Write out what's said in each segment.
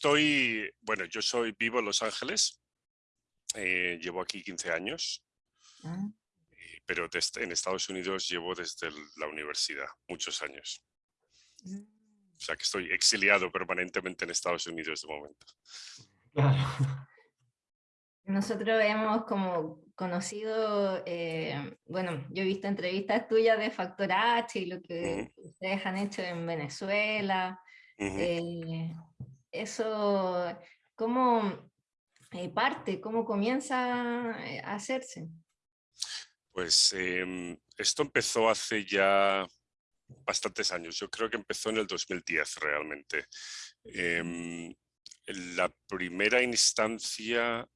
estoy, bueno, yo soy vivo en Los Ángeles, eh, llevo aquí 15 años, ah. pero en Estados Unidos llevo desde la universidad, muchos años. Mm. O sea que estoy exiliado permanentemente en Estados Unidos de momento. Nosotros hemos como conocido, eh, bueno, yo he visto entrevistas tuyas de Factor H y lo que ustedes han hecho en Venezuela. Eh, eso, ¿cómo eh, parte, cómo comienza a hacerse? Pues em, esto empezó hace ya bastantes años. Yo creo que empezó en el 2010 realmente. Em, la primera instancia,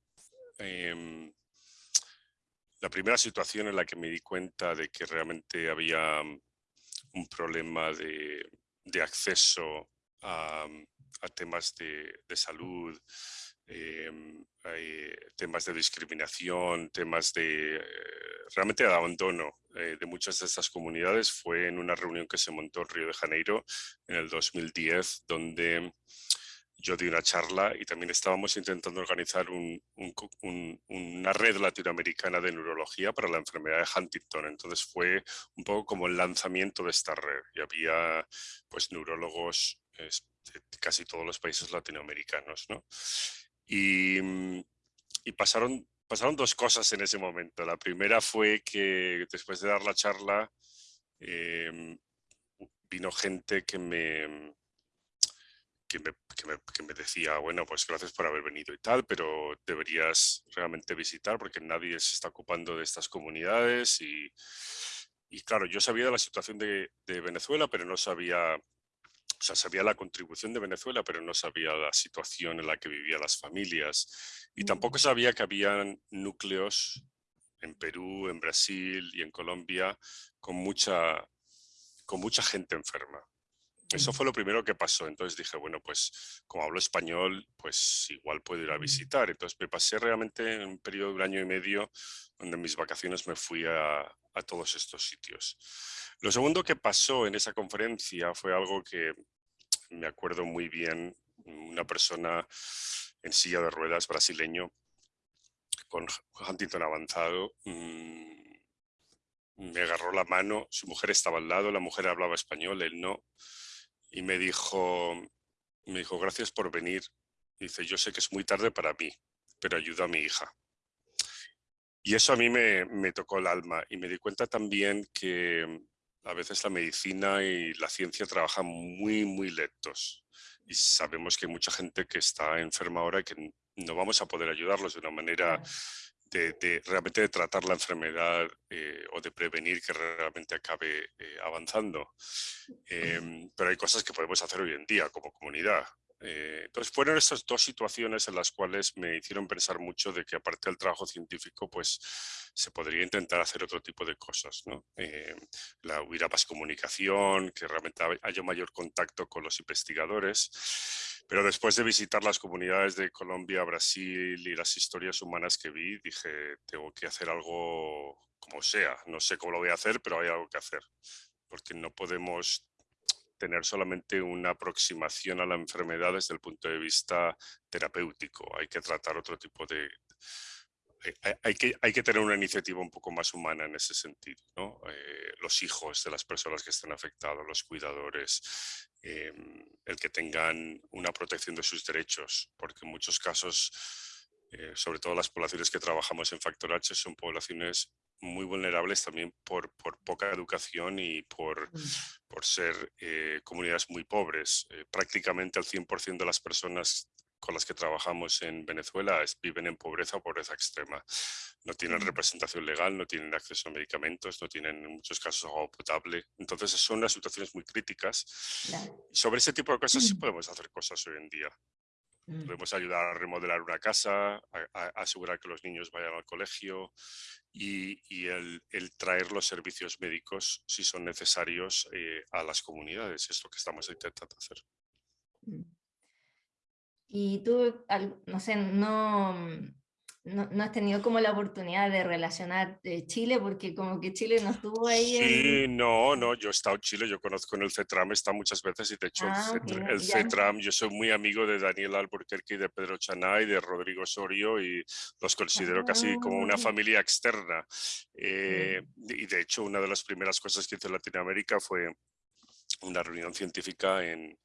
em, la primera situación en la que me di cuenta de que realmente había un problema de, acceso a, temas de, salud, em, temas de discriminación, temas de realmente de abandono eh, de muchas de estas comunidades fue en una reunión que se montó en Río de Janeiro en el 2010, donde yo di una charla y también estábamos intentando organizar una red latinoamericana de neurología para la enfermedad de Huntington. Entonces fue un poco como el lanzamiento de esta red y había pues neurólogos de casi todos los países latinoamericanos. ¿no? Y, y pasaron pasaron dos cosas en ese momento. La primera fue que después de dar la charla em, vino gente que me, que me, decía, bueno, pues gracias por haber venido y tal, pero deberías realmente visitar porque nadie se está ocupando de estas comunidades y, y claro, yo sabía de la situación de Venezuela, pero no sabía o sea, sabía la contribución de Venezuela, pero no sabía la situación en la que vivían las familias. Y tampoco sabía que habían núcleos en Perú, en Brasil y en Colombia con mucha, con mucha gente enferma. Eso fue lo primero que pasó. Entonces dije, bueno, pues como hablo español, pues igual puedo ir a visitar. Entonces me pasé realmente en un periodo de un año y medio donde en mis vacaciones me fui a, a todos estos sitios. Lo segundo que pasó en esa conferencia fue algo que me acuerdo muy bien, una persona en silla de ruedas brasileño con Huntington avanzado, mm, me agarró la mano, su mujer estaba al lado, la mujer hablaba español, él no, y me dijo, me dijo, gracias por venir. Dice, yo sé que es muy tarde para mí, pero ayuda a mi hija. Y eso a mí me, me tocó el alma y me di cuenta también que a veces la medicina y la ciencia trabajan muy, muy lentos. Y sabemos que hay mucha gente que está enferma ahora y que no vamos a poder ayudarlos de una manera de, realmente de tratar la enfermedad eh, o de prevenir que realmente acabe eh, avanzando. Em, pero hay cosas que podemos hacer hoy en día como comunidad. Eh, entonces fueron estas dos situaciones en las cuales me hicieron pensar mucho de que aparte del trabajo científico pues se podría intentar hacer otro tipo de cosas. ¿no? Eh, la, hubiera más comunicación, que realmente haya mayor contacto con los investigadores. Pero después de visitar las comunidades de Colombia, Brasil y las historias humanas que vi, dije, tengo que hacer algo como sea. No sé cómo lo voy a hacer, pero hay algo que hacer. Porque no podemos tener solamente una aproximación a la enfermedad desde el punto de vista terapéutico. Hay que tratar otro tipo de... Hay, que, hay que tener una iniciativa un poco más humana en ese sentido. Eh, los hijos de las personas que están afectados, los cuidadores, em, el que tengan una protección de sus derechos, porque en muchos casos, eh, sobre todo las poblaciones que trabajamos en Factor H, son poblaciones muy vulnerables también por, por poca educación y por, mm. por ser eh, comunidades muy pobres. Eh, prácticamente el 100% de las personas con las que trabajamos en Venezuela viven en pobreza o pobreza extrema. No tienen mm. representación legal, no tienen acceso a medicamentos, no tienen en muchos casos agua potable. Entonces son unas situaciones muy críticas. sobre ese tipo de cosas sí mm. podemos hacer cosas hoy en día. Podemos ayudar a remodelar una casa, a, asegurar que los niños vayan al colegio y, el, traer los servicios médicos, si son necesarios, eh, a las comunidades. Es lo que estamos intentando hacer. Y tú, no sé, no, no, no, has tenido como la oportunidad de relacionar eh, Chile, porque como que Chile no estuvo ahí. Sí, no, no, yo he estado en Chile, yo conozco en el CETRAM, está muchas veces y de hecho el, ah, CETRAM, yo soy muy amigo de Daniel Alburquerque y de Pedro Chanay, de Rodrigo Sorio y los considero casi como una ah. familia externa. Eh, y de hecho una de las primeras cosas que hice en Latinoamérica fue una reunión científica en,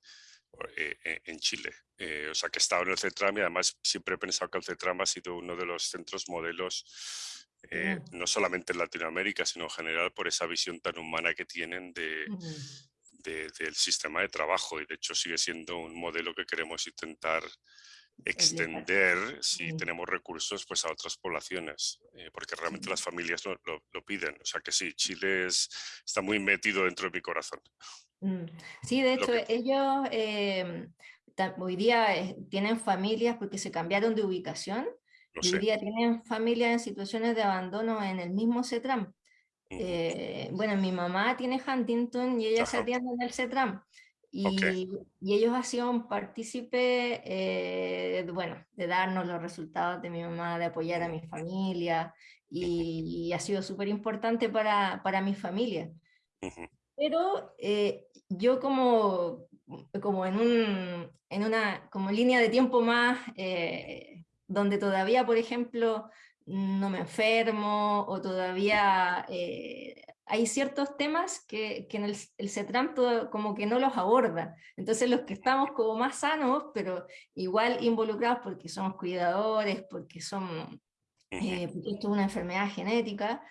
en Chile. Eh, o sea, que he estado en el CETRAM y además siempre he pensado que el CETRAM ha sido uno de los centros modelos, no solamente en Latinoamérica, sino en general por esa visión tan humana que tienen de, del sistema de trabajo. Y de hecho sigue siendo un modelo que queremos intentar extender. si tenemos recursos pues a otras poblaciones porque realmente las familias lo, lo, piden. O sea que sí Chile es, está muy metido dentro de mi corazón. Mm, sí, de hecho, ellos em, hoy día eh, tienen familias porque se cambiaron de ubicación. hoy día tienen familias en situaciones de abandono en el mismo CETRAM. Eh, bueno, mi mamá tiene Huntington y ella se atiende en el CETRAM. Y, y, ellos han sido partícipe, eh, bueno, de darnos los resultados de mi mamá, de apoyar a mi familia, y, ha sido súper importante para, para mi familia. Pero eh, yo como, como en, un, en una como línea de tiempo más, eh, donde todavía, por ejemplo, no me enfermo o todavía eh, hay ciertos temas que, que en el, el CETRAM como que no los aborda. Entonces los que estamos como más sanos, pero igual involucrados porque somos cuidadores, porque, son, porque esto es una enfermedad genética,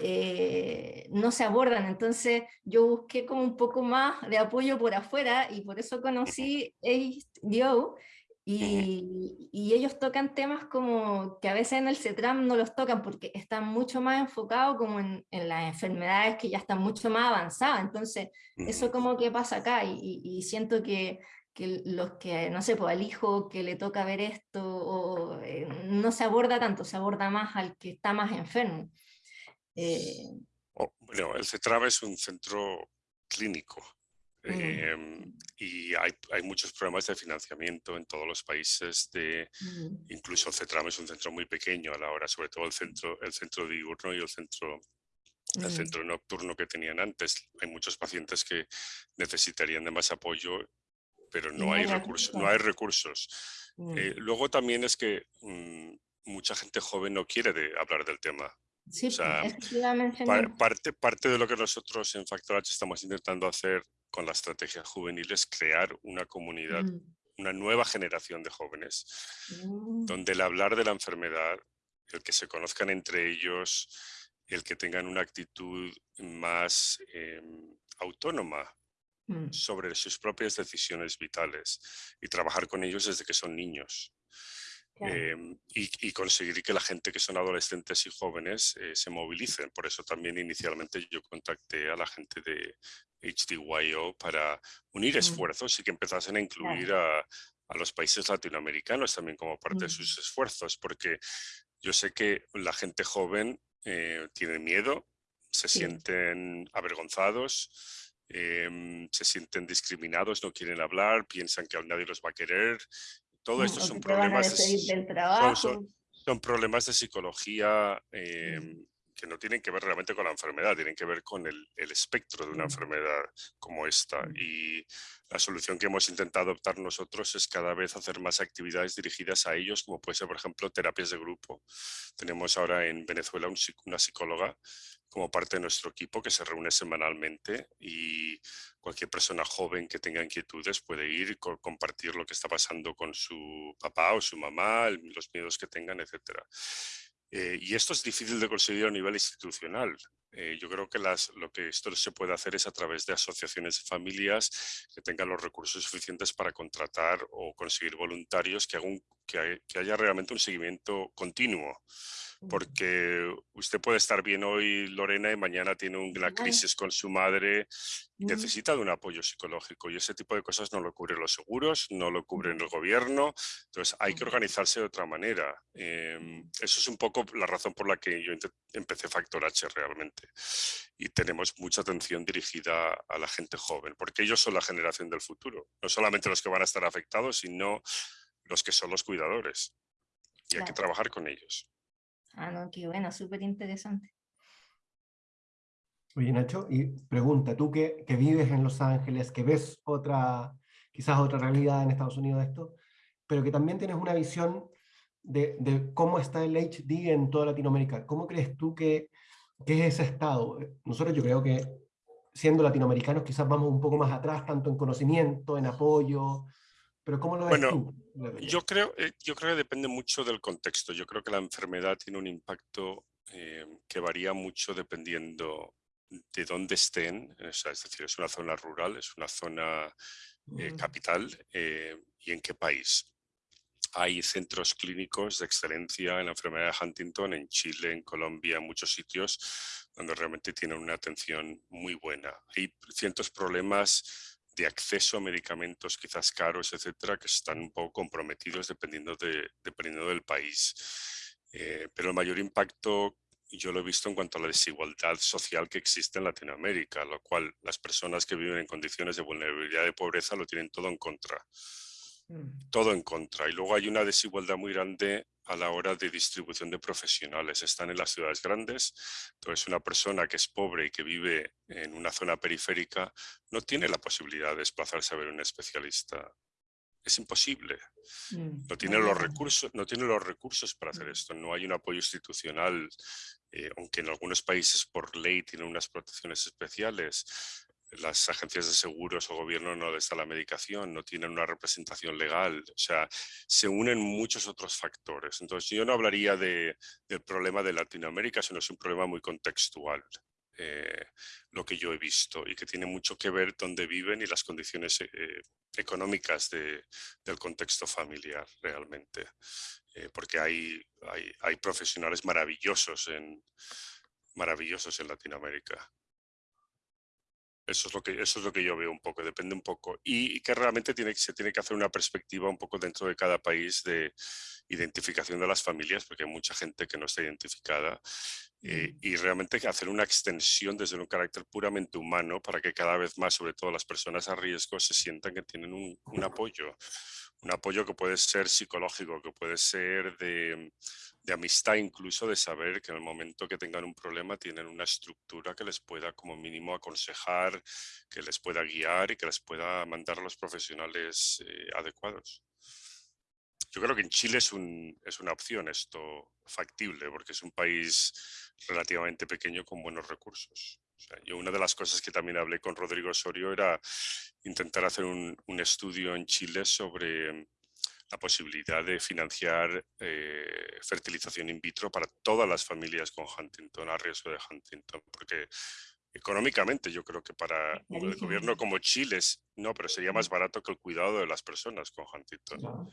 eh, no se abordan. Entonces yo busqué como un poco más de apoyo por afuera y por eso conocí HBO y, y, ellos tocan temas como que a veces en el CETRAM no los tocan porque están mucho más enfocados como en, en las enfermedades que ya están mucho más avanzadas. Entonces eso como que pasa acá y, y siento que, que los que, no sé, pues al hijo que le toca ver esto, o, eh, no se aborda tanto, se aborda más al que está más enfermo. Eh, oh, bueno, el CETRAB es un centro clínico mm. em, y hay, hay, muchos programas de financiamiento en todos los países, de, mm. incluso el CETRAM es un centro muy pequeño a la hora, sobre todo el centro, el centro diurno y el centro, el mm. centro nocturno que tenían antes. Hay muchos pacientes que necesitarían de más apoyo, pero no, hay, recursos, no hay recursos. Eh, luego también es que mucha gente joven no quiere de hablar del tema. Sí, parte, parte de lo que nosotros en Factor H estamos intentando hacer con la estrategia juvenil es crear una comunidad, mm. una nueva generación de jóvenes, mm. donde el hablar de la enfermedad, el que se conozcan entre ellos, el que tengan una actitud más em, autónoma mm. sobre sus propias decisiones vitales y trabajar con ellos desde que son niños. Em, y, conseguir que la gente que son adolescentes y jóvenes eh, se movilicen. Por eso también inicialmente yo contacté a la gente de HDYO para unir esfuerzos y que empezasen a incluir a, a, los países latinoamericanos también como parte de sus esfuerzos, porque yo sé que la gente joven eh, tiene miedo, se sienten avergonzados, em, se sienten discriminados, no quieren hablar, piensan que nadie los va a querer todo esto son problemas, de, son, problemas de psicología em, que no tienen que ver realmente con la enfermedad, tienen que ver con el, espectro de una enfermedad como esta. Y la solución que hemos intentado adoptar nosotros es cada vez hacer más actividades dirigidas a ellos, como puede ser, por ejemplo, terapias de grupo. Tenemos ahora en Venezuela una psicóloga como parte de nuestro equipo que se reúne semanalmente y cualquier persona joven que tenga inquietudes puede ir y compartir lo que está pasando con su papá o su mamá, los miedos que tengan, etc. Eh, y esto es difícil de conseguir a nivel institucional. Eh, yo creo que lo que esto se puede hacer es a través de asociaciones de familias que tengan los recursos suficientes para contratar o conseguir voluntarios que, hagan, que haya realmente un seguimiento continuo porque usted puede estar bien hoy, Lorena, y mañana tiene una crisis con su madre necesita de un apoyo psicológico y ese tipo de cosas no lo cubren los seguros, no lo cubren el gobierno, entonces hay que organizarse de otra manera. Em, eso es un poco la razón por la que yo empecé Factor H realmente. Y tenemos mucha atención dirigida a la gente joven, porque ellos son la generación del futuro, no solamente los que van a estar afectados, sino los que son los cuidadores. y hay que trabajar con ellos. Ah, no, qué bueno, súper interesante. Oye, Nacho, y pregunta, tú que, que, vives en Los Ángeles, que ves otra, quizás otra realidad en Estados Unidos de esto, pero que también tienes una visión de, de cómo está el HD en toda Latinoamérica. ¿Cómo crees tú que, que es ese estado? Nosotros yo creo que siendo latinoamericanos quizás vamos un poco más atrás, tanto en conocimiento, en apoyo, pero ¿cómo lo ves bueno, tú? Yo creo, eh, yo creo que depende mucho del contexto. Yo creo que la enfermedad tiene un impacto eh, que varía mucho dependiendo de dónde estén, es decir, es una zona rural, es una zona eh, capital y en qué país. Hay centros clínicos de excelencia en la enfermedad de Huntington en Chile, en Colombia, en muchos sitios donde realmente tienen una atención muy buena. Hay ciertos problemas de acceso a medicamentos quizás caros, etcétera, que están un poco comprometidos dependiendo, de, dependiendo del país. Eh, pero el mayor impacto yo lo he visto en cuanto a la desigualdad social que existe en Latinoamérica, lo cual las personas que viven en condiciones de vulnerabilidad y pobreza lo tienen todo en contra. Mm. Todo en contra. Y luego hay una desigualdad muy grande a la hora de distribución de profesionales. Están en las ciudades grandes, entonces una persona que es pobre y que vive en una zona periférica no tiene la posibilidad de desplazarse a ver un especialista. Es imposible. Mm, no tiene, los recursos, no tiene los recursos para hacer mm. esto. No hay un apoyo institucional, eh, aunque en algunos países por ley tienen unas protecciones especiales las agencias de seguros o gobierno no les da la medicación, no tienen una representación legal, o sea, se unen muchos otros factores. Entonces yo no hablaría de, del problema de Latinoamérica, sino es un problema muy contextual. Eh, lo que yo he visto y que tiene mucho que ver dónde viven y las condiciones eh, económicas de, del contexto familiar realmente. Eh, porque hay, hay, hay profesionales maravillosos en, maravillosos en Latinoamérica. Eso es, lo que, eso es lo que yo veo un poco, depende un poco. Y, que realmente tiene, se tiene que hacer una perspectiva un poco dentro de cada país de identificación de las familias, porque hay mucha gente que no está identificada. Eh, y realmente hacer una extensión desde un carácter puramente humano para que cada vez más, sobre todo las personas a riesgo, se sientan que tienen un, un apoyo. Un apoyo que puede ser psicológico, que puede ser de de amistad incluso, de saber que en el momento que tengan un problema tienen una estructura que les pueda como mínimo aconsejar, que les pueda guiar y que les pueda mandar a los profesionales eh, adecuados. Yo creo que en Chile es, un, es una opción esto factible, porque es un país relativamente pequeño con buenos recursos. yo una de las cosas que también hablé con Rodrigo Osorio era intentar hacer un, un estudio en Chile sobre la posibilidad de financiar eh, fertilización in vitro para todas las familias con Huntington, a riesgo de Huntington, porque económicamente yo creo que para un gobierno como Chile, no, pero sería más barato que el cuidado de las personas con Huntington.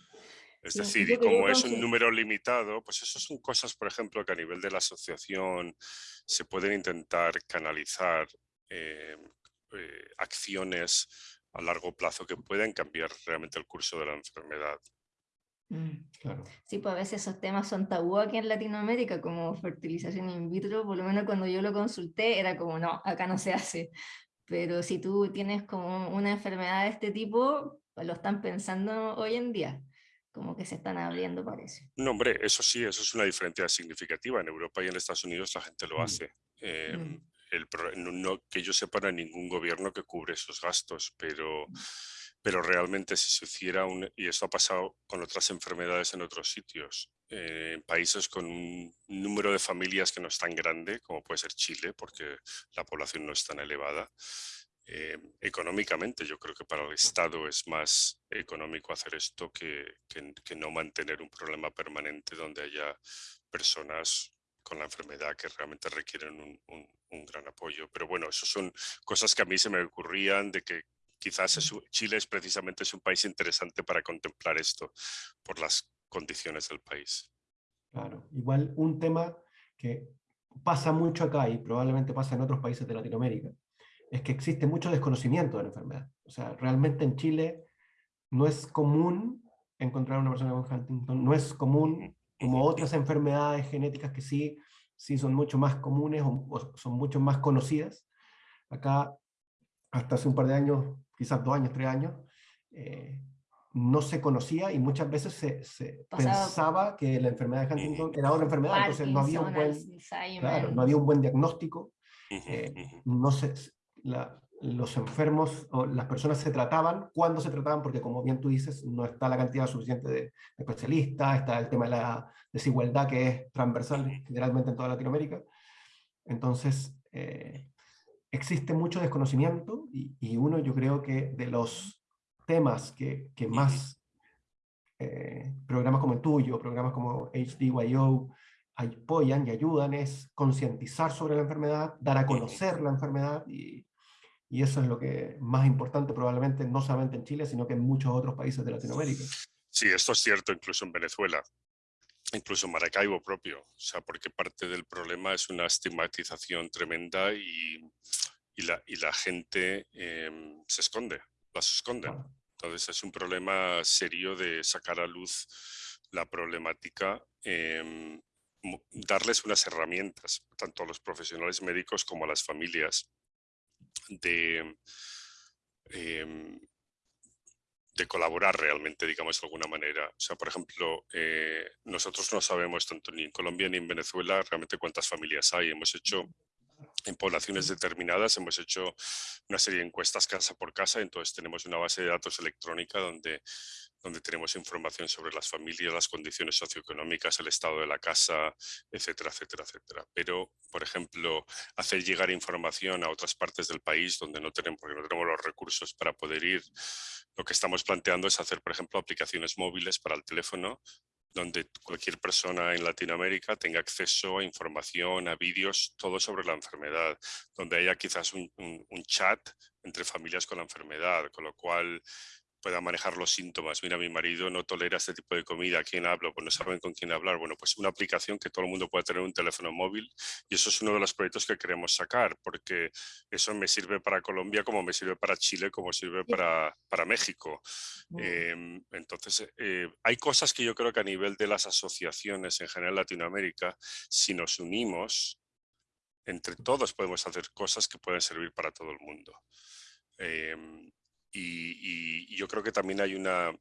Es decir, y como es un número limitado, pues eso son cosas, por ejemplo, que a nivel de la asociación se pueden intentar canalizar eh, eh, acciones a largo plazo que pueden cambiar realmente el curso de la enfermedad. Mm. Claro. Sí, pues a veces esos temas son tabú aquí en Latinoamérica, como fertilización in vitro, por lo menos cuando yo lo consulté era como, no, acá no se hace. Pero si tú tienes como una enfermedad de este tipo, pues lo están pensando hoy en día, como que se están abriendo, parece. No, hombre, eso sí, eso es una diferencia significativa. En Europa y en Estados Unidos la gente lo mm. hace. Em, mm. el, no, que yo sepa, no hay ningún gobierno que cubre esos gastos, pero pero realmente si se hiciera un, y esto ha pasado con otras enfermedades en otros sitios, eh, en países con un número de familias que no es tan grande como puede ser Chile, porque la población no es tan elevada, eh, económicamente yo creo que para el Estado es más económico hacer esto que, que, no mantener un problema permanente donde haya personas con la enfermedad que realmente requieren un, un, un gran apoyo. Pero bueno, eso son cosas que a mí se me ocurrían de que quizás Chile es precisamente es un país interesante para contemplar esto por las condiciones del país. Claro, igual un tema que pasa mucho acá y probablemente pasa en otros países de Latinoamérica, es que existe mucho desconocimiento de la enfermedad. O sea, realmente en Chile no es común encontrar una persona con Huntington, no es común como otras enfermedades genéticas que sí, sí son mucho más comunes o son mucho más conocidas. Acá, hasta hace un par de años, quizás dos años, tres años, eh, no se conocía y muchas veces se, pensaba que la enfermedad de Huntington era otra enfermedad, entonces no había un buen, no había un buen diagnóstico, eh, no se, los enfermos o las personas se trataban, cuando se trataban, porque como bien tú dices, no está la cantidad suficiente de, especialistas, está el tema de la desigualdad que es transversal generalmente en toda Latinoamérica. Entonces, eh, existe mucho desconocimiento y, y, uno yo creo que de los temas que, que más eh, programas como el tuyo, programas como HDYO apoyan y ayudan es concientizar sobre la enfermedad, dar a conocer la enfermedad y, y eso es lo que más importante probablemente, no solamente en Chile, sino que en muchos otros países de Latinoamérica. Sí, esto es cierto incluso en Venezuela, incluso en Maracaibo propio, o sea, porque parte del problema es una estigmatización tremenda y, y, la, y la, gente em, se esconde, las esconde. Entonces es un problema serio de sacar a luz la problemática, eh, darles unas herramientas, tanto a los profesionales médicos como a las familias, de, em, de colaborar realmente, digamos de alguna manera. O sea, por ejemplo, eh, nosotros no sabemos tanto ni en Colombia ni en Venezuela realmente cuántas familias hay. Hemos hecho en poblaciones determinadas hemos hecho una serie de encuestas casa por casa, entonces tenemos una base de datos electrónica donde donde tenemos información sobre las familias, las condiciones socioeconómicas, el estado de la casa, etcétera, etcétera, etcétera. Pero, por ejemplo, hacer llegar información a otras partes del país donde no tenemos, porque no tenemos los recursos para poder ir, lo que estamos planteando es hacer, por ejemplo, aplicaciones móviles para el teléfono donde cualquier persona en Latinoamérica tenga acceso a información, a vídeos, todo sobre la enfermedad, donde haya quizás un, un chat entre familias con la enfermedad, con lo cual pueda manejar los síntomas. Mira, mi marido no tolera este tipo de comida, ¿a quién hablo? Pues no saben con quién hablar. Bueno, pues una aplicación que todo el mundo pueda tener un teléfono móvil y eso es uno de los proyectos que queremos sacar porque eso me sirve para Colombia como me sirve para Chile, como sirve para, para México. Em, entonces, eh, hay cosas que yo creo que a nivel de las asociaciones en general Latinoamérica, si nos unimos, entre todos podemos hacer cosas que pueden servir para todo el mundo. Em, y, yo creo que también hay una,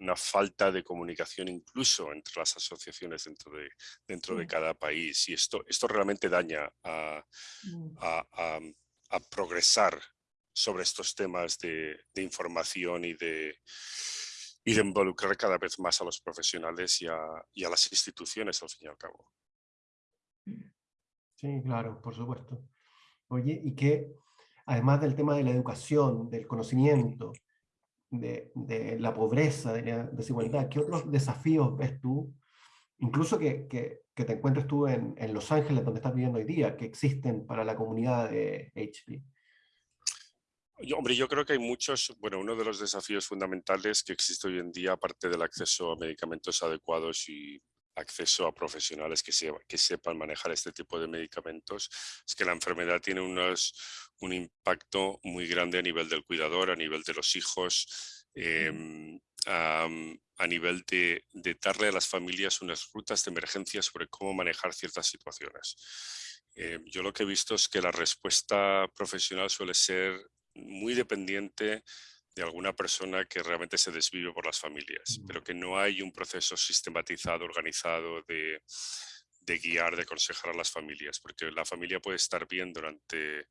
una falta de comunicación incluso entre las asociaciones dentro de, dentro de cada país y esto, esto realmente daña a, mm. a, a, progresar sobre estos temas de, de, información y de, y de involucrar cada vez más a los profesionales y a, y a las instituciones al fin y al cabo. Sí, claro, por supuesto. Oye, ¿y qué, además del tema de la educación, del conocimiento, de, la pobreza, de la desigualdad, ¿qué otros desafíos ves tú, incluso que, te encuentres tú en, Los Ángeles, donde estás viviendo hoy día, que existen para la comunidad de HP? Hombre, yo creo que hay muchos, bueno, uno de los desafíos fundamentales que existe hoy en día, aparte del acceso a medicamentos adecuados y acceso a profesionales que, que sepan manejar este tipo de medicamentos, es que la enfermedad tiene unos, un impacto muy grande a nivel del cuidador, a nivel de los hijos, em, a, nivel de, darle a las familias unas rutas de emergencia sobre cómo manejar ciertas situaciones. Em, yo lo que he visto es que la respuesta profesional suele ser muy dependiente de alguna persona que realmente se desvive por las familias, pero que no hay un proceso sistematizado, organizado de, guiar, de aconsejar a las familias, porque la familia puede estar bien durante,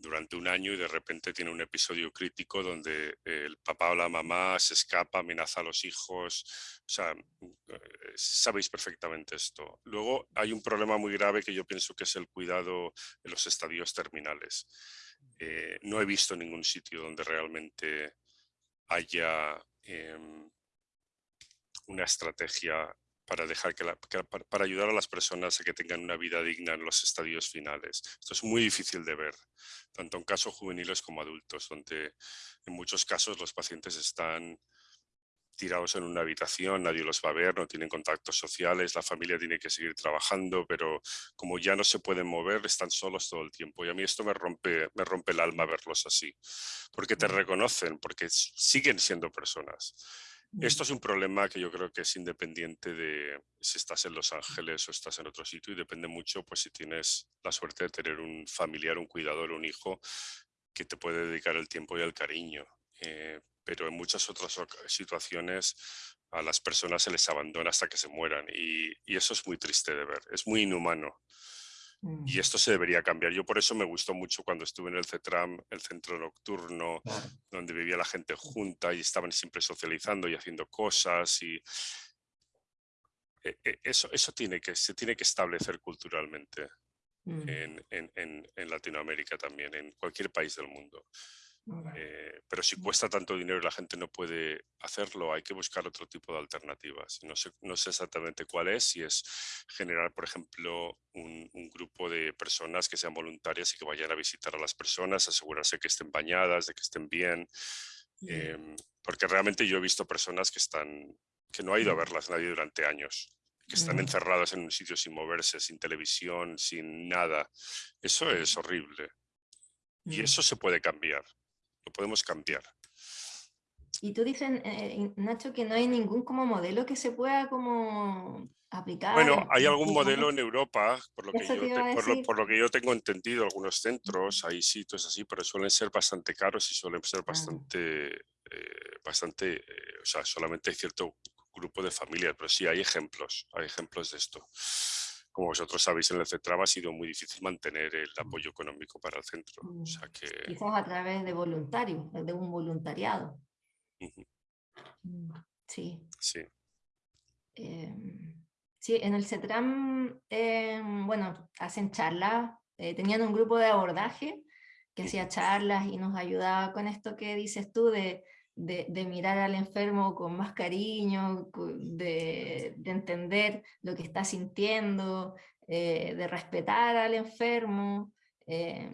durante un año y de repente tiene un episodio crítico donde el papá o la mamá se escapa, amenaza a los hijos, o sea, eh, sabéis perfectamente esto. Luego hay un problema muy grave que yo pienso que es el cuidado en los estadios terminales. Eh, no he visto ningún sitio donde realmente haya em, una estrategia para, dejar que, para ayudar a las personas a que tengan una vida digna en los estadios finales. Esto es muy difícil de ver, tanto en casos juveniles como adultos, donde en muchos casos los pacientes están tirados en una habitación, nadie los va a ver, no tienen contactos sociales, la familia tiene que seguir trabajando, pero como ya no se pueden mover, están solos todo el tiempo. Y a mí esto me rompe, me rompe el alma verlos así, porque te reconocen, porque siguen siendo personas. Esto es un problema que yo creo que es independiente de si estás en Los Ángeles o estás en otro sitio y depende mucho pues si tienes la suerte de tener un familiar, un cuidador, un hijo que te puede dedicar el tiempo y el cariño. Eh, pero en muchas otras situaciones a las personas se les abandona hasta que se mueran y, eso es muy triste de ver, es muy inhumano. Y mm. esto se debería cambiar. Yo por eso me gustó mucho cuando estuve en el CETRAM, el centro nocturno, donde vivía la gente junta y estaban siempre socializando y haciendo cosas. Y e, e, eso, eso tiene que, se tiene que establecer culturalmente mm. en, en, en Latinoamérica también, en cualquier país del mundo. Eh, pero si cuesta tanto dinero y la gente no puede hacerlo, hay que buscar otro tipo de alternativas. No sé, no sé exactamente cuál es, si es generar, por ejemplo, un, grupo de personas que sean voluntarias y que vayan a visitar a las personas, asegurarse que estén bañadas, de que estén bien. Em, porque realmente yo he visto personas que, están, que no ha ido a verlas nadie durante años que están encerradas en un sitio sin moverse, sin televisión, sin nada. Eso es horrible. Y eso se puede cambiar lo podemos cambiar. Y tú dices, eh, Nacho, que no hay ningún como modelo que se pueda como aplicar. Bueno, hay algún modelo en Europa, por lo, que yo, por, lo, que yo, tengo entendido, algunos centros, hay sitios así, pero suelen ser bastante caros y suelen ser bastante, eh, bastante, eh, o sea, solamente hay cierto grupo de familias, pero sí hay ejemplos, hay ejemplos de esto como vosotros sabéis, en el CETRAB ha sido muy difícil mantener el mm. apoyo económico para el centro. O sea mm. que... Quizás a través de voluntarios, de un voluntariado. Mm, sí. Sí. Em, sí, en el CETRAM, em, bueno, hacen charlas, eh, tenían un grupo de abordaje que hacía charlas y nos ayudaba con esto que dices tú de de, mirar al enfermo con más cariño, de, entender lo que está sintiendo, eh, de respetar al enfermo, eh,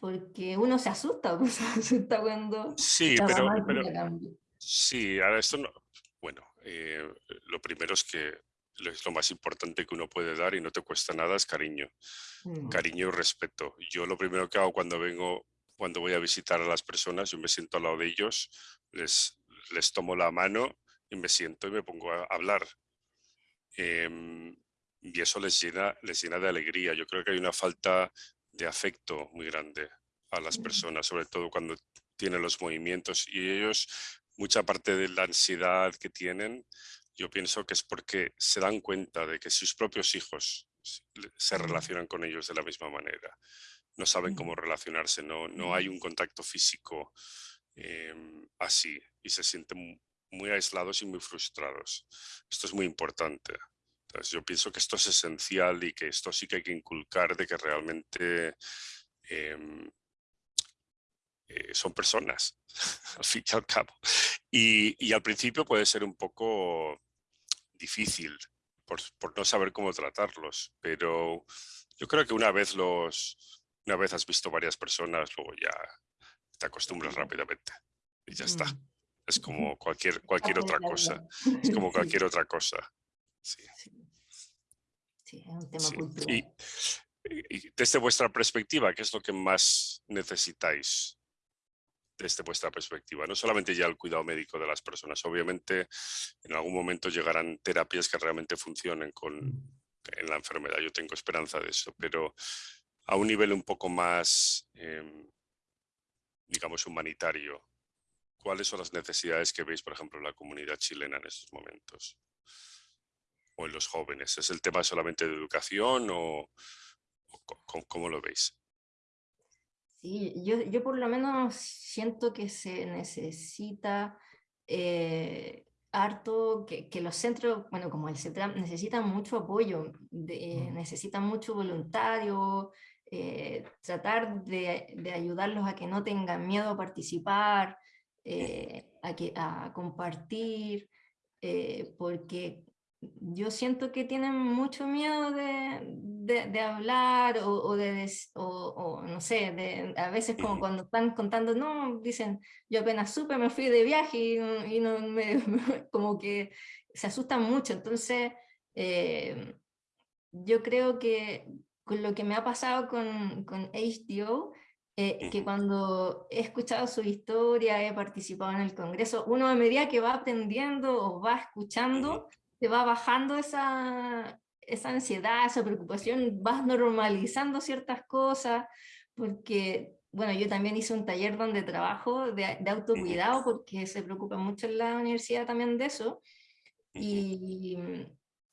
porque uno se asusta, pues, se asusta cuando sí, pero, Sí, ahora esto no, bueno, eh, lo primero es que es lo más importante que uno puede dar y no te cuesta nada es cariño, mm. cariño y respeto. Yo lo primero que hago cuando vengo cuando voy a visitar a las personas, yo me siento al lado de ellos, les, les tomo la mano y me siento y me pongo a hablar. Em, y eso les llena, les llena de alegría. Yo creo que hay una falta de afecto muy grande a las personas, sobre todo cuando tienen los movimientos y ellos, mucha parte de la ansiedad que tienen, yo pienso que es porque se dan cuenta de que sus propios hijos se relacionan con ellos de la misma manera no saben cómo relacionarse, no, no hay un contacto físico em, así y se sienten muy aislados y muy frustrados. Esto es muy importante. Entonces, yo pienso que esto es esencial y que esto sí que hay que inculcar de que realmente em, eh, son personas, al fin y al cabo. Y, y, al principio puede ser un poco difícil por, por no saber cómo tratarlos, pero yo creo que una vez los, una vez has visto varias personas, luego ya te acostumbras rápidamente y ya está. Mm. Es como cualquier, cualquier otra cosa. Es como cualquier otra cosa. Sí. Sí, es un tema cultural. Y, desde vuestra perspectiva, ¿qué es lo que más necesitáis desde vuestra perspectiva? No solamente ya el cuidado médico de las personas, obviamente en algún momento llegarán terapias que realmente funcionen con, en la enfermedad, yo tengo esperanza de eso, pero a un nivel un poco más, em, digamos, humanitario, ¿cuáles son las necesidades que veis, por ejemplo, en la comunidad chilena en estos momentos? O en los jóvenes. ¿Es el tema solamente de educación o, cómo lo veis? Sí, yo, yo, por lo menos siento que se necesita eh, harto, que, que, los centros, bueno, como el CETRAM, necesitan mucho apoyo, de, necesitan mucho voluntario, eh, tratar de, de, ayudarlos a que no tengan miedo a participar, eh, a, que, a compartir, eh, porque yo siento que tienen mucho miedo de, de, hablar o, o de, o, no sé, de, a veces como cuando están contando, no, dicen, yo apenas supe, me fui de viaje y, y no me, como que se asustan mucho, entonces yo creo que con lo que me ha pasado con, con HDO, eh, que cuando he escuchado su historia, he participado en el Congreso, uno a medida que va aprendiendo o va escuchando, te va bajando esa, esa ansiedad, esa preocupación, vas normalizando ciertas cosas, porque bueno, yo también hice un taller donde trabajo de, de autocuidado porque se preocupa mucho en la universidad también de eso. Y,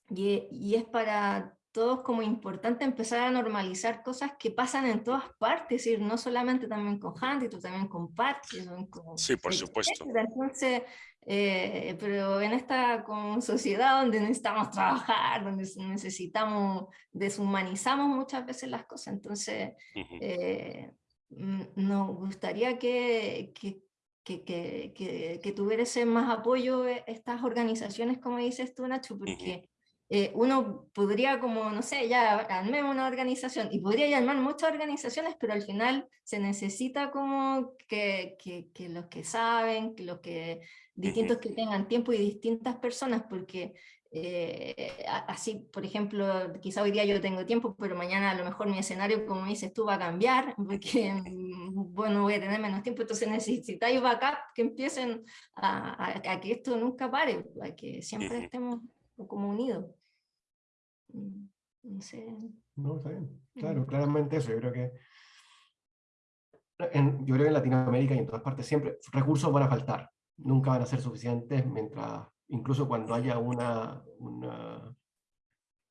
y, y, es para todos como importante empezar a normalizar cosas que pasan en todas partes, decir, no solamente también con Huntington, también con Parkinson. sí, por supuesto. Entonces, eh, pero en esta como sociedad donde necesitamos trabajar, donde necesitamos, deshumanizamos muchas veces las cosas, entonces eh, nos gustaría que, que que, que, que, ese más apoyo eh, estas organizaciones, como dices tú, Nacho, porque eh, uno podría como, no sé, ya armar una organización, y podría llamar muchas organizaciones, pero al final se necesita como que, que, que los que saben, que los que, distintos que tengan tiempo y distintas personas, porque eh, así, por ejemplo, quizá hoy día yo tengo tiempo, pero mañana a lo mejor mi escenario, como dices tú, va a cambiar, porque, mm, bueno, voy a tener menos tiempo, entonces necesitáis backup que empiecen a, a, a que esto nunca pare, a que siempre estemos como unido. Mm, no sé. No, está bien. Claro, claramente eso. Yo creo que en, yo creo que en Latinoamérica y en todas partes siempre recursos van a faltar. Nunca van a ser suficientes mientras, incluso cuando haya una, una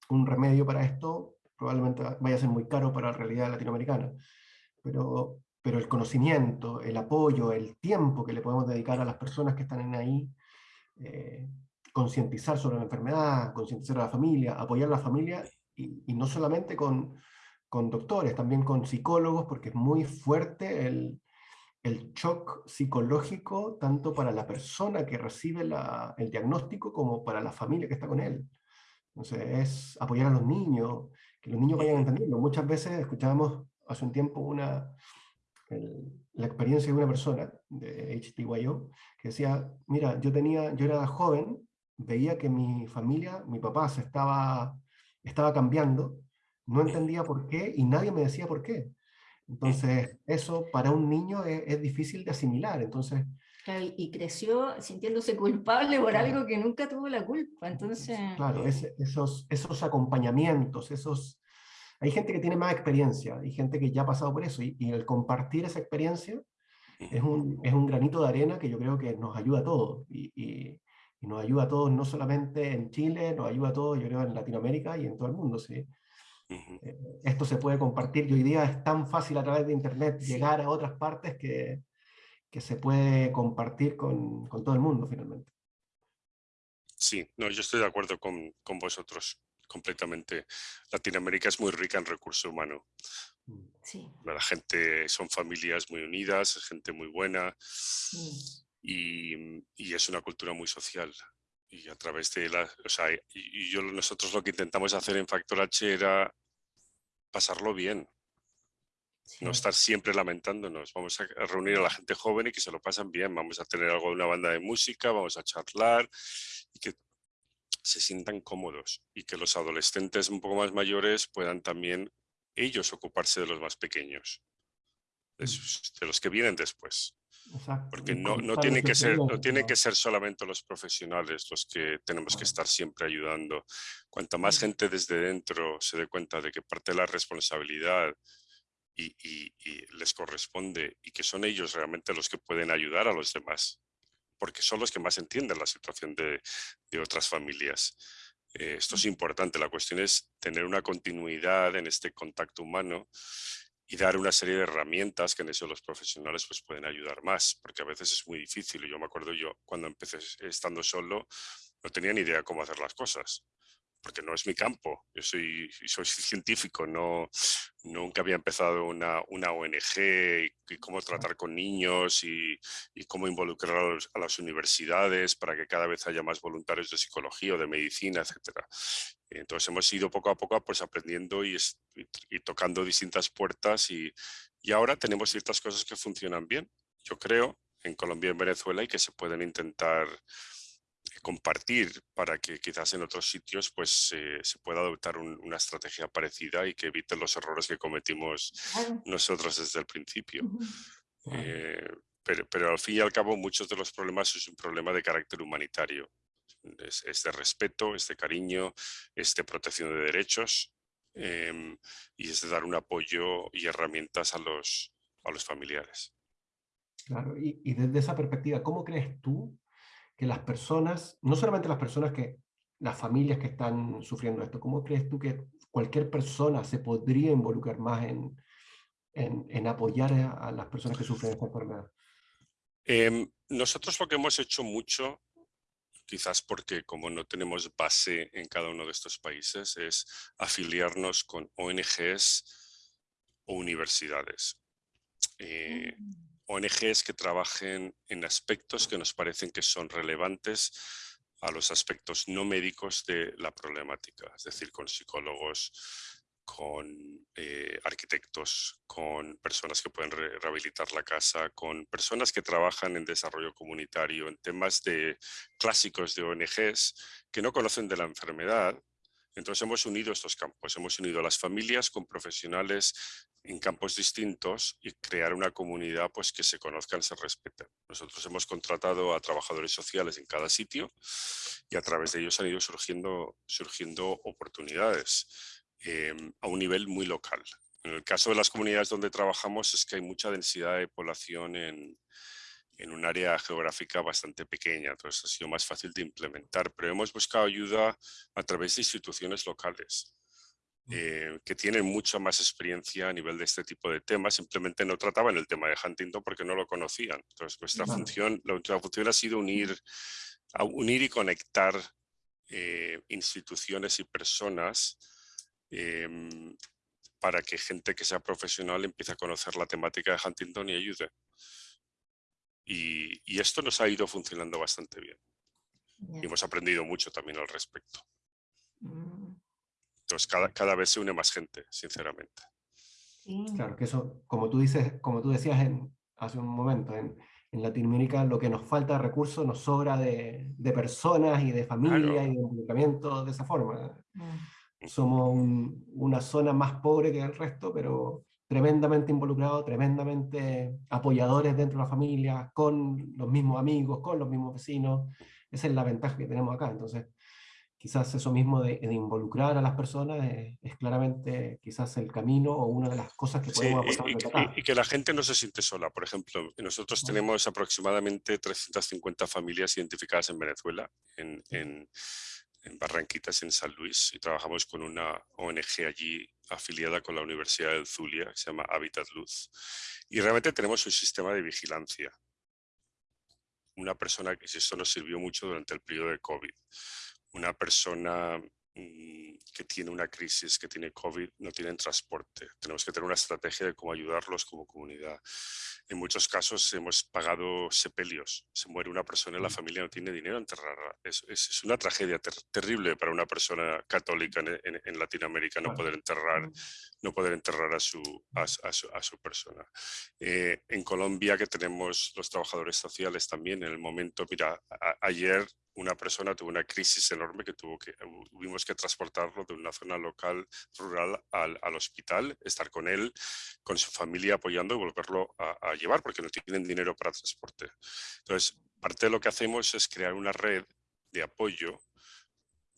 un remedio para esto, probablemente vaya a ser muy caro para la realidad latinoamericana. Pero, pero el conocimiento, el apoyo, el tiempo que le podemos dedicar a las personas que están ahí, eh, concientizar sobre la enfermedad, concientizar a la familia, apoyar a la familia, y, no solamente con, con, doctores, también con psicólogos, porque es muy fuerte el, el shock psicológico, tanto para la persona que recibe la, el diagnóstico, como para la familia que está con él. Entonces, es apoyar a los niños, que los niños vayan entendiendo. Muchas veces escuchábamos hace un tiempo una, la experiencia de una persona de HTYO que decía, mira, yo, tenía, yo era joven veía que mi familia, mi papá se estaba, estaba cambiando, no entendía por qué y nadie me decía por qué. Entonces, eso para un niño es, difícil de asimilar. Entonces, y creció sintiéndose culpable por algo que nunca tuvo la culpa. Entonces... Claro, esos, esos acompañamientos, esos... Hay gente que tiene más experiencia, hay gente que ya ha pasado por eso, y, el compartir esa experiencia es un, es un, granito de arena que yo creo que nos ayuda a todos. y, y nos ayuda a todos, no solamente en Chile, nos ayuda a todos, yo creo, en Latinoamérica y en todo el mundo. ¿sí? Eh, esto se puede compartir y hoy día es tan fácil a través de Internet llegar a otras partes que, que se puede compartir con, con, todo el mundo finalmente. Sí, no, yo estoy de acuerdo con, con vosotros completamente. Latinoamérica es muy rica en recurso humano. Mm. Sí. La gente son familias muy unidas, gente muy buena. Y, es una cultura muy social. Y a través de la, o sea, y yo, nosotros lo que intentamos hacer en Factor H era pasarlo bien. No estar siempre lamentándonos. Vamos a reunir a la gente joven y que se lo pasan bien. Vamos a tener algo de una banda de música, vamos a charlar y que se sientan cómodos y que los adolescentes un poco más mayores puedan también ellos ocuparse de los más pequeños, de mm. los que vienen después. Porque no, no, tiene que ser, no tiene que ser solamente los profesionales los que tenemos que estar siempre ayudando. Cuanta más gente desde dentro se dé cuenta de que parte de la responsabilidad y, y, les corresponde y que son ellos realmente los que pueden ayudar a los demás, porque son los que más entienden la situación de, de otras familias. Eh, esto es importante, la cuestión es tener una continuidad en este contacto humano y dar una serie de herramientas que en eso los profesionales pues pueden ayudar más, porque a veces es muy difícil. Yo me acuerdo yo cuando empecé estando solo, no tenía ni idea cómo hacer las cosas porque no es mi campo, yo soy, soy científico, no, nunca había empezado una, una ONG y, cómo tratar con niños y, y cómo involucrar a, las universidades para que cada vez haya más voluntarios de psicología o de medicina, etc. Entonces hemos ido poco a poco pues, aprendiendo y, y tocando distintas puertas y, y ahora tenemos ciertas cosas que funcionan bien, yo creo, en Colombia y en Venezuela y que se pueden intentar compartir para que quizás en otros sitios pues eh, se pueda adoptar una estrategia parecida y que evite los errores que cometimos nosotros desde el principio. Eh, pero, pero, al fin y al cabo muchos de los problemas es un problema de carácter humanitario. Es, de respeto, es de cariño, es de protección de derechos em, y es de dar un apoyo y herramientas a los, a los familiares. Claro, y, y desde esa perspectiva, ¿cómo crees tú que las personas, no solamente las personas que, las familias que están sufriendo esto, ¿cómo crees tú que cualquier persona se podría involucrar más en, en, apoyar a, las personas que sufren esta enfermedad? Em, nosotros lo que hemos hecho mucho, quizás porque como no tenemos base en cada uno de estos países, es afiliarnos con ONGs o universidades. Eh, mm. ONGs que trabajen en aspectos que nos parecen que son relevantes a los aspectos no médicos de la problemática, es decir, con psicólogos, con eh, arquitectos, con personas que pueden rehabilitar la casa, con personas que trabajan en desarrollo comunitario, en temas de clásicos de ONGs que no conocen de la enfermedad. Entonces hemos unido estos campos, hemos unido a las familias con profesionales en campos distintos y crear una comunidad pues, que se conozcan, se respeten. Nosotros hemos contratado a trabajadores sociales en cada sitio y a través de ellos han ido surgiendo, surgiendo oportunidades em, a un nivel muy local. En el caso de las comunidades donde trabajamos es que hay mucha densidad de población en, en un área geográfica bastante pequeña, entonces ha sido más fácil de implementar, pero hemos buscado ayuda a través de instituciones locales. Eh, que tienen mucha más experiencia a nivel de este tipo de temas, simplemente no trataban el tema de Huntington porque no lo conocían. Entonces nuestra función, la, función ha sido unir, unir y conectar eh, instituciones y personas em, para que gente que sea profesional empiece a conocer la temática de Huntington y ayude. Y, esto nos ha ido funcionando bastante bien. Y hemos aprendido mucho también al respecto. Mm. Entonces cada, cada vez se une más gente, sinceramente. Claro, que eso, como tú, dices, como tú decías en, hace un momento, en, en Latinoamérica lo que nos falta de recursos nos sobra de, de personas y de familia y de involucramiento de esa forma. Mm. Somos una zona más pobre que el resto, pero tremendamente involucrados, tremendamente apoyadores dentro de la familia, con los mismos amigos, con los mismos vecinos. Esa es la ventaja que tenemos acá. Entonces, quizás eso mismo de, involucrar a las personas es, claramente quizás el camino o una de las cosas que podemos aportar. Y, y, que la gente no se siente sola. Por ejemplo, nosotros tenemos aproximadamente 350 familias identificadas en Venezuela, en, en, en Barranquitas, en San Luis, y trabajamos con una ONG allí afiliada con la Universidad del Zulia, que se llama Habitat Luz. Y realmente tenemos un sistema de vigilancia. Una persona que esto nos sirvió mucho durante el periodo de COVID una persona que tiene una crisis, que tiene COVID, no tienen transporte. Tenemos que tener una estrategia de cómo ayudarlos como comunidad. En muchos casos hemos pagado sepelios. Se muere una persona y la mm. familia no tiene dinero a enterrarla. Es, es, una tragedia terrible para una persona católica en, Latinoamérica no poder enterrar, mm. no poder enterrar a, su, a, su, persona. Eh, en Colombia, que tenemos los trabajadores sociales también, en el momento, mira, ayer una persona tuvo una crisis enorme que tuvo que, tuvimos que transportarlo de una zona local, rural, al, al hospital, estar con él, con su familia apoyando y volverlo a, llevar porque no tienen dinero para transporte. Entonces, parte de lo que hacemos es crear una red de apoyo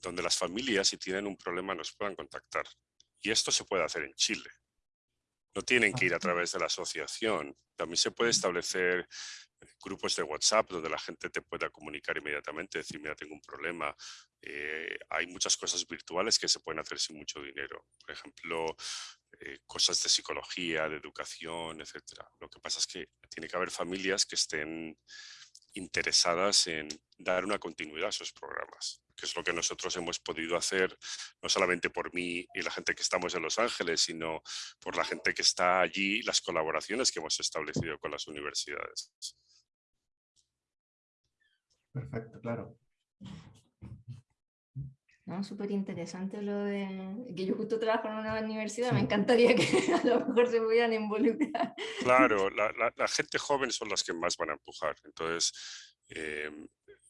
donde las familias, si tienen un problema, nos puedan contactar. Y esto se puede hacer en Chile. No tienen que ir a través de la asociación. También se puede establecer grupos de WhatsApp donde la gente te pueda comunicar inmediatamente, decir, mira, tengo un problema. Eh, hay muchas cosas virtuales que se pueden hacer sin mucho dinero. Por ejemplo, eh, cosas de psicología, de educación, etc. Lo que pasa es que tiene que haber familias que estén interesadas en dar una continuidad a esos programas, que es lo que nosotros hemos podido hacer, no solamente por mí y la gente que estamos en Los Ángeles, sino por la gente que está allí, las colaboraciones que hemos establecido con las universidades. Perfecto, claro. No, súper interesante lo de que yo justo trabajo en una universidad, me encantaría que a lo mejor se pudieran involucrar. Claro, la, la, gente joven son las que más van a empujar, entonces em,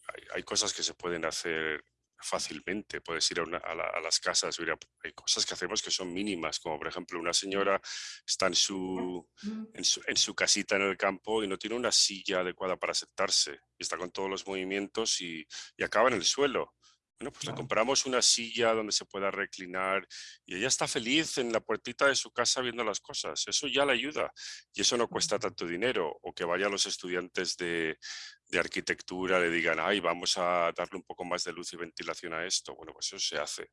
hay, hay, cosas que se pueden hacer fácilmente, puedes ir a, a, las casas, hay cosas que hacemos que son mínimas, como por ejemplo una señora está en su, en su, en su casita en el campo y no tiene una silla adecuada para sentarse, y está con todos los movimientos y, y acaba en el suelo. Bueno, pues le compramos una silla donde se pueda reclinar y ella está feliz en la puertita de su casa viendo las cosas. Eso ya le ayuda y eso no cuesta tanto dinero. O que vayan los estudiantes de, de arquitectura le digan, ay, vamos a darle un poco más de luz y ventilación a esto. Bueno, pues eso se hace.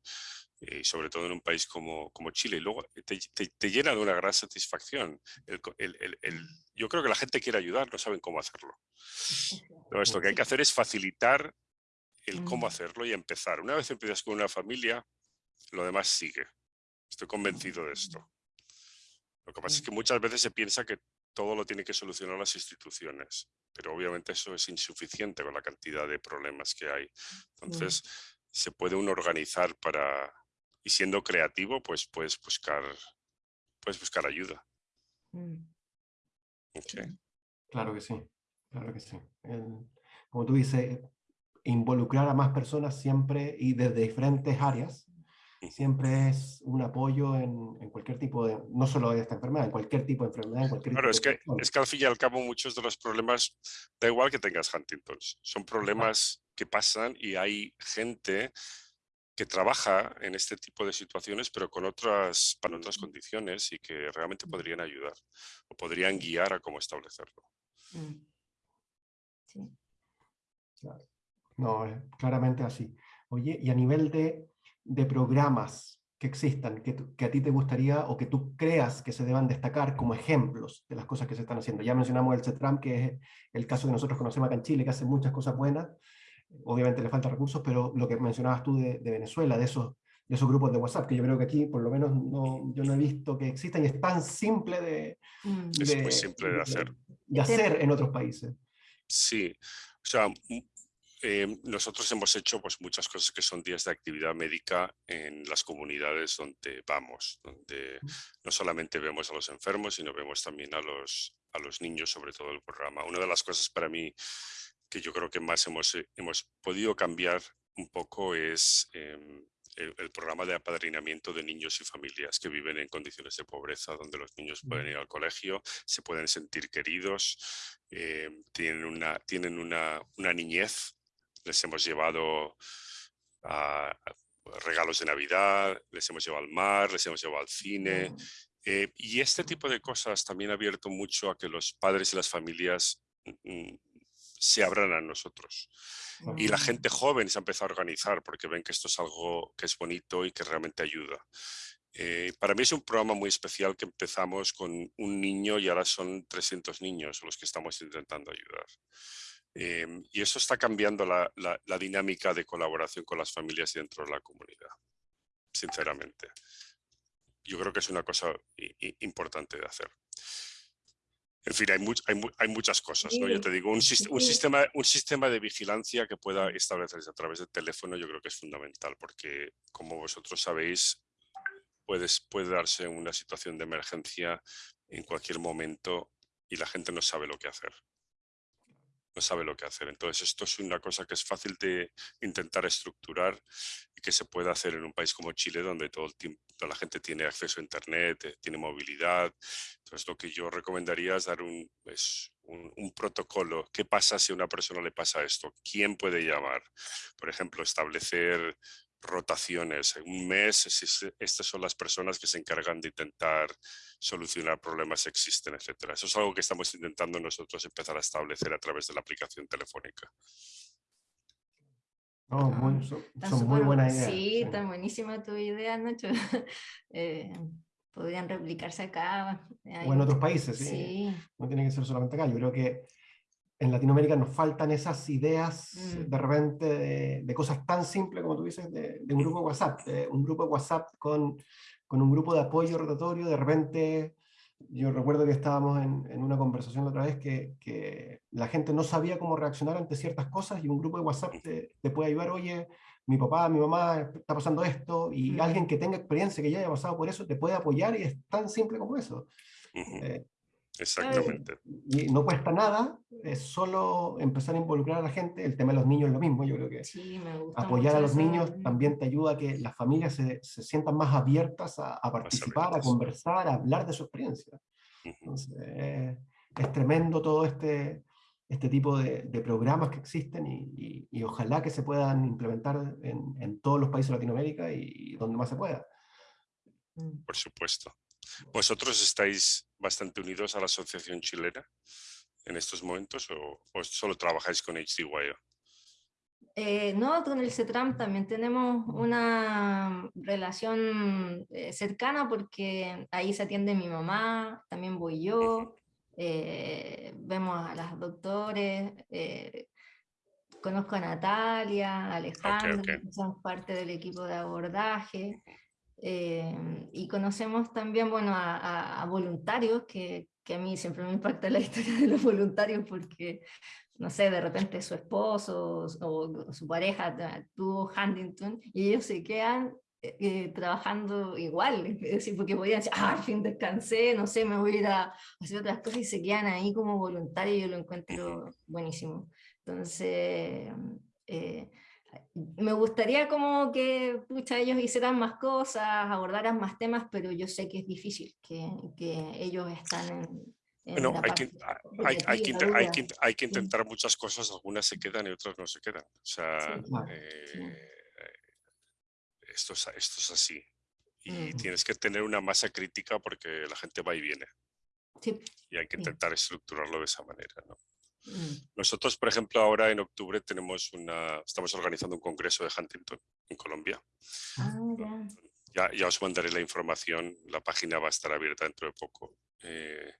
Y sobre todo en un país como, como Chile. Y luego te, te, llena de una gran satisfacción. El, el, el, yo creo que la gente quiere ayudar, no saben cómo hacerlo. Entonces, lo que hay que hacer es facilitar el cómo mm. hacerlo y empezar. Una vez empiezas con una familia, lo demás sigue. Estoy convencido de esto. Lo que pasa es que muchas veces se piensa que todo lo tiene que solucionar las instituciones, pero obviamente eso es insuficiente con la cantidad de problemas que hay. Entonces, se puede uno organizar para, y siendo creativo, pues puedes buscar, puedes buscar ayuda. Mm. Claro que sí, claro que sí. como tú dices, involucrar a más personas siempre y desde diferentes áreas, siempre es un apoyo en, en, cualquier tipo de, no solo de esta enfermedad, en cualquier tipo de enfermedad. En cualquier claro, es que, es que al fin y al cabo muchos de los problemas, da igual que tengas Huntington, son problemas que pasan y hay gente que trabaja en este tipo de situaciones, pero con otras, para otras condiciones y que realmente podrían ayudar o podrían guiar a cómo establecerlo. Mm. Sí. Claro. No, es claramente así. Oye, y a nivel de, de programas que existan, que, que, a ti te gustaría o que tú creas que se deban destacar como ejemplos de las cosas que se están haciendo. Ya mencionamos el CETRAM, que es el caso que nosotros conocemos acá en Chile, que hace muchas cosas buenas. Obviamente le falta recursos, pero lo que mencionabas tú de, de Venezuela, de esos, de esos grupos de WhatsApp, que yo creo que aquí por lo menos no, yo no he visto que existan y es tan simple de, mm. es muy simple de hacer. De, hacer en otros países. Sí, o sea, Em, nosotros hemos hecho pues, muchas cosas que son días de actividad médica en las comunidades donde vamos, donde no solamente vemos a los enfermos, sino vemos también a los, a los niños, sobre todo el programa. Una de las cosas para mí que yo creo que más hemos, eh, hemos podido cambiar un poco es em, el, programa de apadrinamiento de niños y familias que viven en condiciones de pobreza, donde los niños pueden ir al colegio, se pueden sentir queridos, em, tienen, una, tienen una, una niñez les hemos llevado a, regalos de Navidad, les hemos llevado al mar, les hemos llevado al cine. Eh, y este tipo de cosas también ha abierto mucho a que los padres y las familias mm, se abran a nosotros. Y la gente joven se ha empezado a organizar porque ven que esto es algo que es bonito y que realmente ayuda. Eh, para mí es un programa muy especial que empezamos con un niño y ahora son 300 niños los que estamos intentando ayudar. Em, y eso está cambiando la, la, dinámica de colaboración con las familias dentro de la comunidad, sinceramente. Yo creo que es una cosa importante de hacer. En fin, hay, hay, hay muchas cosas, ¿no? Yo te digo, un, un, sistema, un sistema de vigilancia que pueda establecerse a través del teléfono yo creo que es fundamental, porque como vosotros sabéis, puedes, puede darse una situación de emergencia en cualquier momento y la gente no sabe lo que hacer no sabe lo que hacer. Entonces esto es una cosa que es fácil de intentar estructurar y que se puede hacer en un país como Chile donde todo el tiempo, toda la gente tiene acceso a internet, eh, tiene movilidad. Entonces lo que yo recomendaría es dar un, un, un, protocolo. ¿Qué pasa si a una persona le pasa esto? ¿Quién puede llamar? Por ejemplo, establecer rotaciones. En un mes, estas son las personas que se encargan de intentar solucionar problemas que existen, etc. Eso es algo que estamos intentando nosotros empezar a establecer a través de la aplicación telefónica. Oh, muy, son, muy buenas ideas. Sí, está buenísima tu idea, Nacho. eh, podrían replicarse acá. O en otros países, sí. No tiene que ser solamente acá. Yo creo que en Latinoamérica nos faltan esas ideas mm. de repente de, cosas tan simples como tú dices, de, un grupo de WhatsApp, un grupo de WhatsApp con, con, un grupo de apoyo rotatorio, de repente, yo recuerdo que estábamos en, en una conversación la otra vez que, que, la gente no sabía cómo reaccionar ante ciertas cosas y un grupo de WhatsApp te, te puede ayudar, oye, mi papá, mi mamá está pasando esto, y mm. alguien que tenga experiencia, que ya haya pasado por eso, te puede apoyar y es tan simple como eso. Exactamente. Y no cuesta nada, es solo empezar a involucrar a la gente. El tema de los niños es lo mismo, yo creo que apoyar a los niños también te ayuda a que las familias se, se sientan más abiertas a, participar, a conversar, a hablar de su experiencia. Entonces, es tremendo todo este, este tipo de, programas que existen y, ojalá que se puedan implementar en, todos los países de Latinoamérica y, donde más se pueda. Mm. Por supuesto. ¿Vosotros estáis bastante unidos a la Asociación Chilena en estos momentos o, solo trabajáis con HDYO? Eh, no, con el CETRAM también tenemos una relación eh, cercana porque ahí se atiende mi mamá, también voy yo, eh, vemos a las doctores, eh, conozco a Natalia, a Alejandro, que son parte del equipo de abordaje, eh, y conocemos también bueno, a, voluntarios, que, que, a mí siempre me impacta la historia de los voluntarios porque, no sé, de repente su esposo o, su pareja tuvo Huntington y ellos se quedan eh, trabajando igual, es decir, porque podían decir, ah, al fin descansé, no sé, me voy a ir a hacer otras cosas y se quedan ahí como voluntarios yo lo encuentro buenísimo. Entonces, eh, me gustaría como que pucha, ellos hicieran más cosas, abordaran más temas, pero yo sé que es difícil, que, que ellos están en, bueno, hay que, hay, hay, que, hay, que, hay, que, intentar muchas cosas, algunas se quedan y otras no se quedan. O sea, eh, esto es, esto es así. Y tienes que tener una masa crítica porque la gente va y viene. Y hay que intentar estructurarlo de esa manera. ¿no? Mm. Nosotros, por ejemplo, ahora en octubre tenemos una, estamos organizando un congreso de Huntington en Colombia. Ah, ya. Ya, os mandaré la información, la página va a estar abierta dentro de poco. Eh,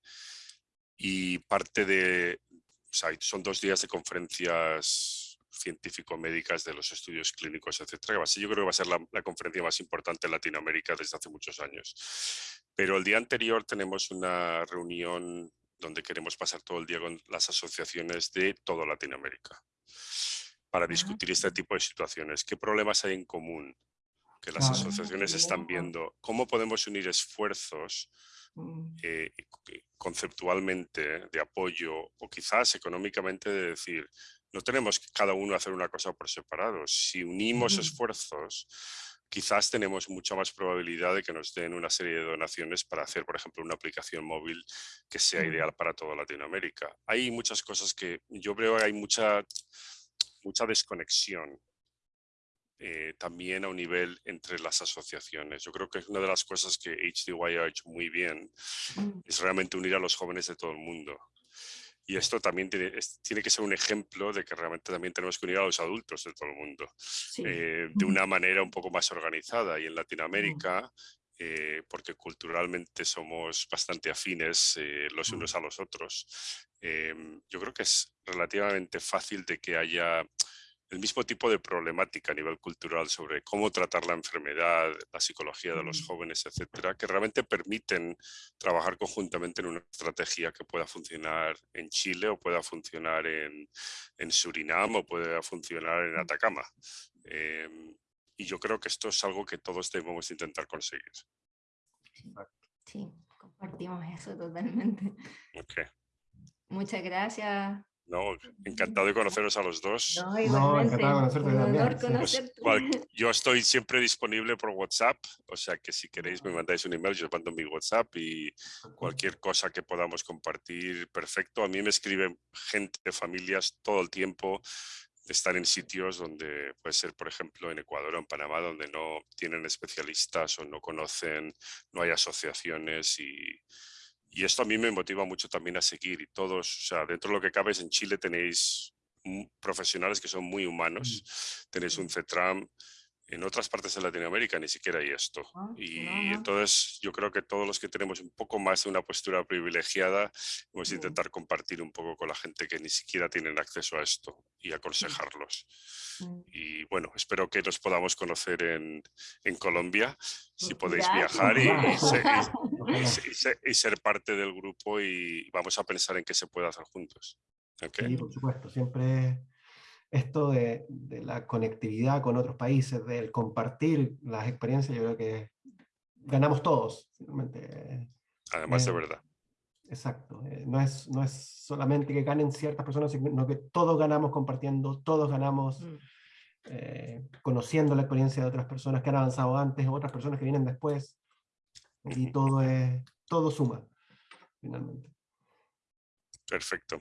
y parte de, o sea, son dos días de conferencias científico-médicas de los estudios clínicos, etcétera. Yo creo que va a ser la, conferencia más importante en Latinoamérica desde hace muchos años. Pero el día anterior tenemos una reunión donde queremos pasar todo el día con las asociaciones de toda Latinoamérica para discutir este tipo de situaciones. ¿Qué problemas hay en común que las asociaciones están viendo? ¿Cómo podemos unir esfuerzos mm. eh, conceptualmente de apoyo o quizás económicamente de decir, no tenemos que cada uno hacer una cosa por separado. Si unimos esfuerzos, quizás tenemos mucha más probabilidad de que nos den una serie de donaciones para hacer, por ejemplo, una aplicación móvil que sea ideal para toda Latinoamérica. Hay muchas cosas que yo creo que hay mucha, mucha desconexión eh, también a un nivel entre las asociaciones. Yo creo que es una de las cosas que HDY ha hecho muy bien, mm. es realmente unir a los jóvenes de todo el mundo. Y esto también tiene, tiene, que ser un ejemplo de que realmente también tenemos que unir a los adultos de todo el mundo eh, de una manera un poco más organizada. Y en Latinoamérica, eh, porque culturalmente somos bastante afines eh, los unos a los otros, yo creo que es relativamente fácil de que haya el mismo tipo de problemática a nivel cultural sobre cómo tratar la enfermedad, la psicología de los jóvenes, etcétera, que realmente permiten trabajar conjuntamente en una estrategia que pueda funcionar en Chile o pueda funcionar en, en Surinam o pueda funcionar en Atacama. Em, y yo creo que esto es algo que todos debemos intentar conseguir. Sí, compartimos eso totalmente. Okay. Muchas gracias no, encantado de conoceros a los dos. No, encantado de conocerte también. Pues, yo estoy siempre disponible por WhatsApp, o sea que si queréis me mandáis un email, yo os mando mi WhatsApp y cualquier cosa que podamos compartir, perfecto. A mí me escriben gente, familias todo el tiempo, están en sitios donde puede ser, por ejemplo, en Ecuador o en Panamá, donde no tienen especialistas o no conocen, no hay asociaciones y y esto a mí me motiva mucho también a seguir y todos, o sea, dentro de lo que cabe en Chile tenéis profesionales que son muy humanos, mm. tenéis un CETRAM, en otras partes de Latinoamérica ni siquiera hay esto. Ah, y entonces yo creo que todos los que tenemos un poco más de una postura privilegiada, vamos a intentar compartir un poco con la gente que ni siquiera tienen acceso a esto y aconsejarlos. Mm. Y bueno, espero que nos podamos conocer en, en Colombia, si pues podéis viajar y, y, ser parte del grupo y vamos a pensar en qué se puede hacer juntos. Sí, por supuesto, siempre esto de, la conectividad con otros países, del compartir las experiencias, yo creo que ganamos todos. Además de verdad. Exacto. Eh, no, es, no es solamente que ganen ciertas personas, sino que todos ganamos compartiendo, todos ganamos mm. eh, conociendo la experiencia de otras personas que han avanzado antes, otras personas que vienen después. Y todo, es, todo suma, finalmente. Perfecto.